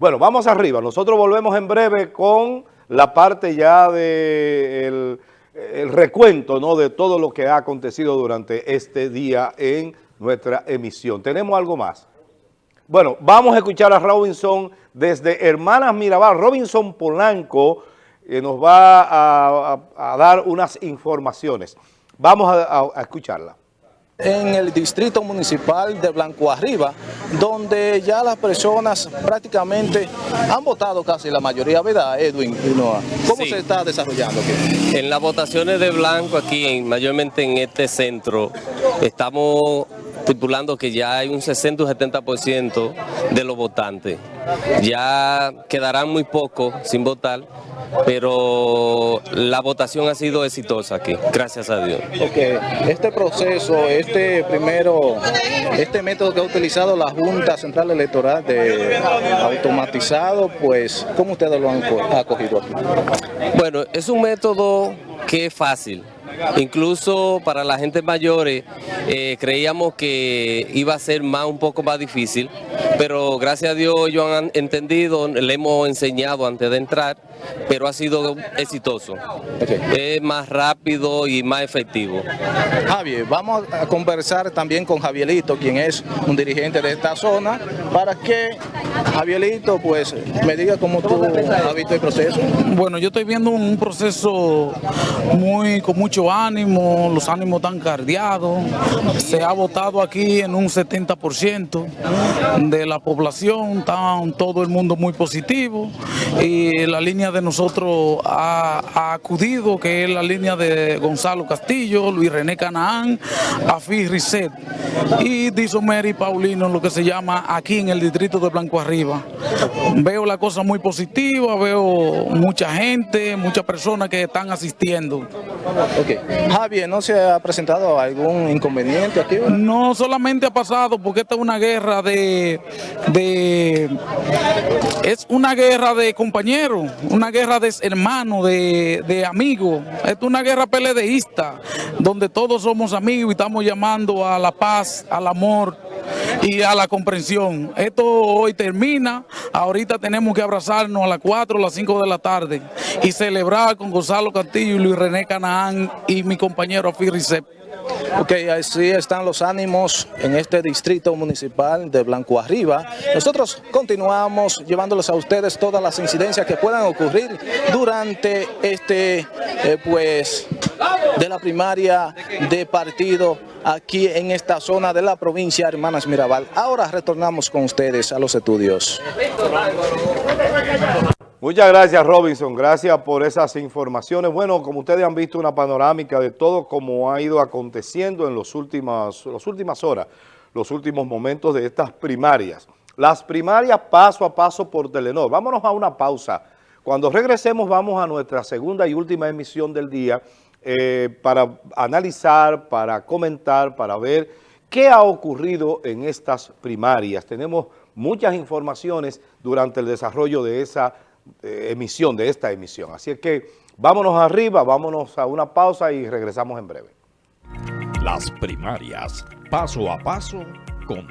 Bueno, vamos arriba. Nosotros volvemos en breve con la parte ya del de el recuento ¿no? de todo lo que ha acontecido durante este día en nuestra emisión. ¿Tenemos algo más? Bueno, vamos a escuchar a Robinson desde Hermanas Mirabal. Robinson Polanco eh, nos va a, dar unas informaciones. Vamos a escucharla en el distrito municipal de Blanco Arriba, donde ya las personas prácticamente han votado casi la mayoría, ¿verdad, Edwin? ¿Cómo sí. se está desarrollando aquí? En las votaciones de Blanco aquí, en, mayormente en este centro, estamos estipulando que ya hay un 60 o 70% de los votantes. Ya quedarán muy pocos sin votar, pero la votación ha sido exitosa aquí, gracias a Dios. Okay. Este proceso, este primero, este método que ha utilizado la Junta Central Electoral de automatizado, pues, ¿cómo ustedes lo han acogido aquí? Bueno, es un método que es fácil. Incluso para la gente mayores eh, creíamos que iba a ser más un poco más difícil, pero gracias a Dios ellos han entendido, le hemos enseñado antes de entrar, pero ha sido exitoso. Okay. Es más rápido y más efectivo. Javier, vamos a conversar también con Javierito, quien es un dirigente de esta zona, para que Javierito pues me diga cómo tú has visto el proceso. Bueno, yo estoy viendo un proceso muy con mucho ánimo, los ánimos están cardeados, se ha votado aquí en un 70% de la población, está todo el mundo muy positivo y la línea de nosotros ha, acudido, que es la línea de Gonzalo Castillo, Luis René Canaán, Afi Risset y Disomer Paulino, lo que se llama aquí en el distrito de Blanco Arriba. Veo la cosa muy positiva, veo mucha gente, muchas personas que están asistiendo. Okay. Javier, ¿no se ha presentado algún inconveniente aquí? No, solamente ha pasado porque esta es una guerra de, de es una guerra de compañeros, una guerra de hermanos, de, de amigos, es una guerra peledeísta, donde todos somos amigos y estamos llamando a la paz, al amor y a la comprensión. Esto hoy termina, ahorita tenemos que abrazarnos a las 4 o las 5 de la tarde y celebrar con Gonzalo Castillo y Luis René Canaán y mi compañero Afi Ricep. Ok, así están los ánimos en este distrito municipal de Blanco Arriba. Nosotros continuamos llevándoles a ustedes todas las incidencias que puedan ocurrir durante este, eh, pues, de la primaria de partido aquí en esta zona de la provincia Hermanas Mirabal. Ahora retornamos con ustedes a los estudios. Muchas gracias Robinson, gracias por esas informaciones. Bueno, como ustedes han visto una panorámica de todo como ha ido aconteciendo en los últimas, las últimas horas, los últimos momentos de estas primarias. Las primarias paso a paso por Telenor. Vámonos a una pausa. Cuando regresemos vamos a nuestra segunda y última emisión del día eh, para analizar, para comentar, para ver qué ha ocurrido en estas primarias. Tenemos muchas informaciones durante el desarrollo de esa de emisión, de esta emisión. Así es que vámonos arriba, vámonos a una pausa y regresamos en breve. Las primarias, paso a paso, con